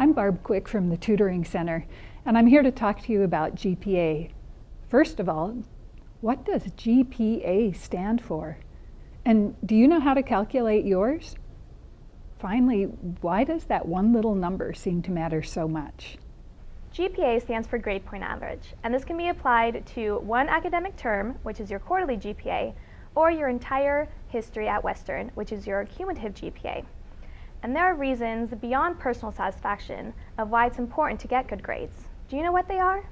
I'm Barb Quick from the Tutoring Center, and I'm here to talk to you about GPA. First of all, what does GPA stand for? And do you know how to calculate yours? Finally, why does that one little number seem to matter so much? GPA stands for grade point average, and this can be applied to one academic term, which is your quarterly GPA, or your entire history at Western, which is your cumulative GPA. And there are reasons beyond personal satisfaction of why it's important to get good grades. Do you know what they are?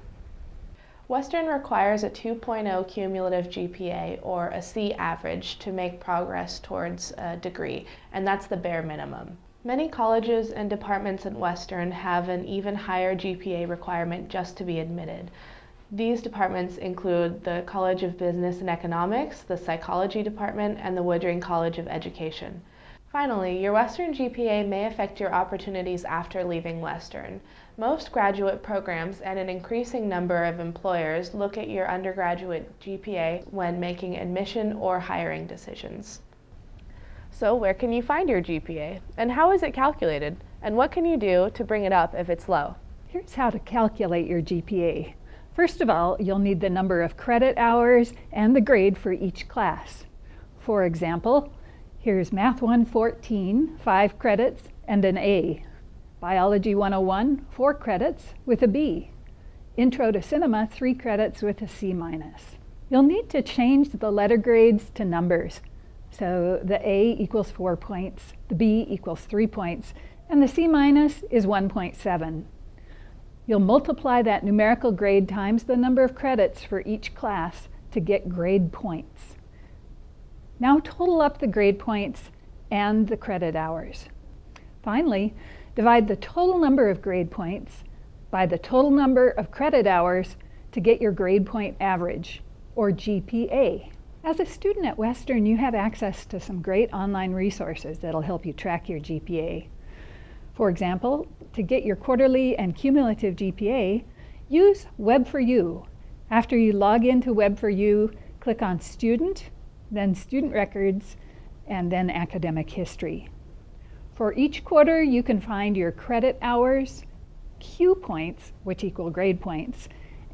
Western requires a 2.0 cumulative GPA or a C average to make progress towards a degree, and that's the bare minimum. Many colleges and departments at Western have an even higher GPA requirement just to be admitted. These departments include the College of Business and Economics, the Psychology Department, and the Woodring College of Education. Finally, your Western GPA may affect your opportunities after leaving Western. Most graduate programs and an increasing number of employers look at your undergraduate GPA when making admission or hiring decisions. So where can you find your GPA? And how is it calculated? And what can you do to bring it up if it's low? Here's how to calculate your GPA. First of all, you'll need the number of credit hours and the grade for each class. For example, Here's Math 114, 5 credits and an A. Biology 101, 4 credits with a B. Intro to Cinema, 3 credits with a C minus. You'll need to change the letter grades to numbers. So the A equals 4 points, the B equals 3 points, and the C minus is 1.7. You'll multiply that numerical grade times the number of credits for each class to get grade points. Now total up the grade points and the credit hours. Finally, divide the total number of grade points by the total number of credit hours to get your grade point average, or GPA. As a student at Western, you have access to some great online resources that'll help you track your GPA. For example, to get your quarterly and cumulative GPA, use Web4U. After you log into Web4U, click on Student then student records, and then academic history. For each quarter, you can find your credit hours, Q points, which equal grade points,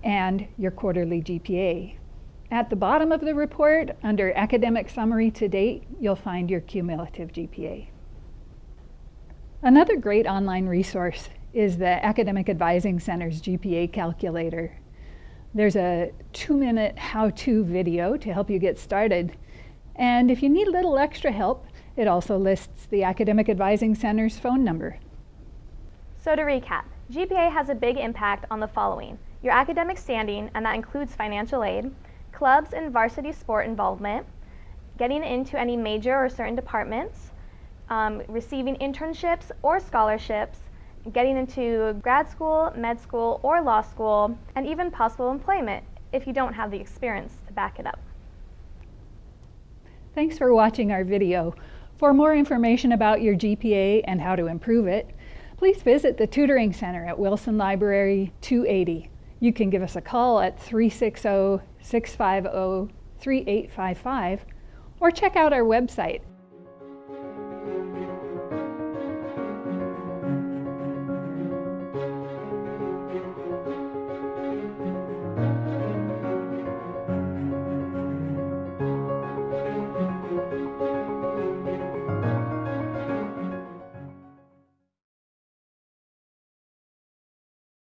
and your quarterly GPA. At the bottom of the report, under Academic Summary to Date, you'll find your cumulative GPA. Another great online resource is the Academic Advising Center's GPA Calculator. There's a two-minute how-to video to help you get started and if you need a little extra help, it also lists the Academic Advising Center's phone number. So to recap, GPA has a big impact on the following. Your academic standing, and that includes financial aid, clubs and varsity sport involvement, getting into any major or certain departments, um, receiving internships or scholarships, getting into grad school, med school, or law school, and even possible employment if you don't have the experience to back it up. Thanks for watching our video. For more information about your GPA and how to improve it, please visit the Tutoring Center at Wilson Library 280. You can give us a call at 360-650-3855 or check out our website